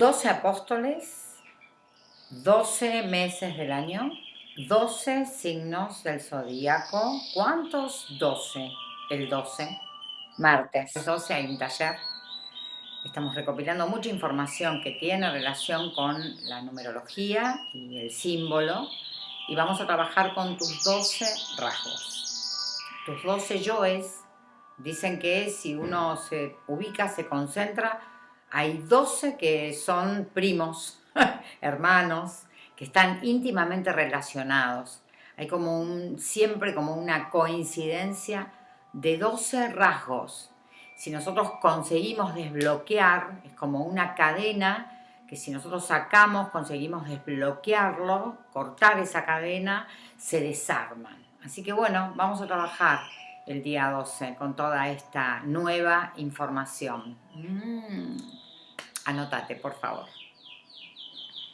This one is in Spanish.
12 apóstoles, 12 meses del año, 12 signos del zodíaco. ¿Cuántos? 12. El 12. Martes. El 12 hay un taller. Estamos recopilando mucha información que tiene relación con la numerología y el símbolo. Y vamos a trabajar con tus 12 rasgos. Tus 12 yoes dicen que si uno se ubica, se concentra, hay 12 que son primos, hermanos, que están íntimamente relacionados. Hay como un, siempre como una coincidencia de 12 rasgos. Si nosotros conseguimos desbloquear, es como una cadena que si nosotros sacamos, conseguimos desbloquearlo, cortar esa cadena, se desarman. Así que bueno, vamos a trabajar el día 12 con toda esta nueva información. Mm. Anótate, por favor.